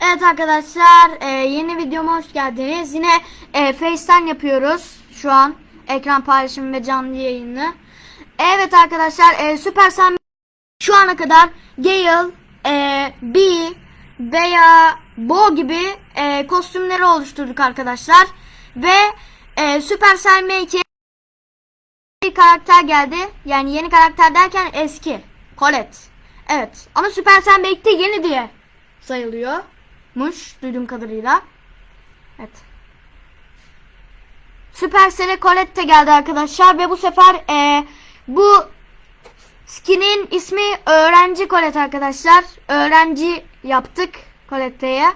Evet arkadaşlar e, yeni videoma hoş geldiniz. Yine e, FaceTime yapıyoruz şu an. Ekran paylaşımı ve canlı yayını. Evet arkadaşlar e, Supercell şu ana kadar Gale, e, B veya Bo gibi e, kostümleri oluşturduk arkadaşlar. Ve e, Supercell M2 bir karakter geldi. Yani yeni karakter derken eski. Colette. Evet. Ama Supercell belki de yeni diye sayılıyormuş duyduğum kadarıyla. Evet. Supercell'e Colette de geldi arkadaşlar ve bu sefer e, bu skinin ismi Öğrenci Colette arkadaşlar. Öğrenci yaptık Colette'ye.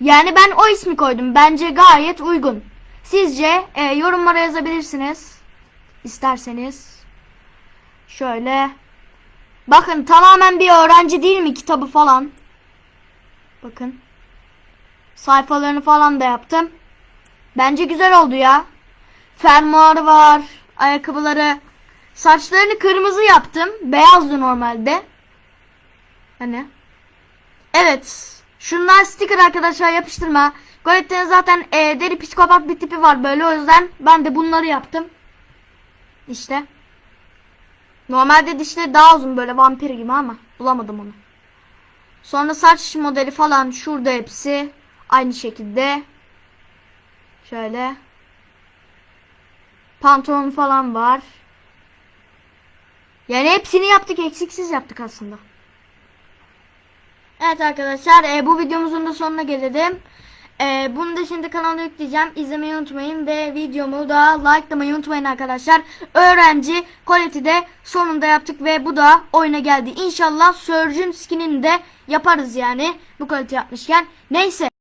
Yani ben o ismi koydum. Bence gayet uygun. Sizce e, yorumlara yazabilirsiniz. İsterseniz. Şöyle. Bakın tamamen bir öğrenci değil mi kitabı falan. Bakın. Sayfalarını falan da yaptım. Bence güzel oldu ya. Fermuarı var. Ayakkabıları. Saçlarını kırmızı yaptım. Beyazdı normalde. Hani. Evet. Şunlar sticker arkadaşlar yapıştırma. Golette'nin zaten e, deri psikopat bir tipi var böyle o yüzden ben de bunları yaptım. İşte. Normalde dişleri daha uzun böyle vampir gibi ama bulamadım onu. Sonra saç modeli falan şurada hepsi aynı şekilde. Şöyle. Pantolon falan var. Yani hepsini yaptık eksiksiz yaptık aslında. Evet arkadaşlar e, bu videomuzun da sonuna gelelim. E, bunu da şimdi kanala yükleyeceğim. İzlemeyi unutmayın ve videomu da likelamayı unutmayın arkadaşlar. Öğrenci Colette'i de sonunda yaptık ve bu da oyuna geldi. İnşallah Surgeon skinini de yaparız yani bu Colette yapmışken. Neyse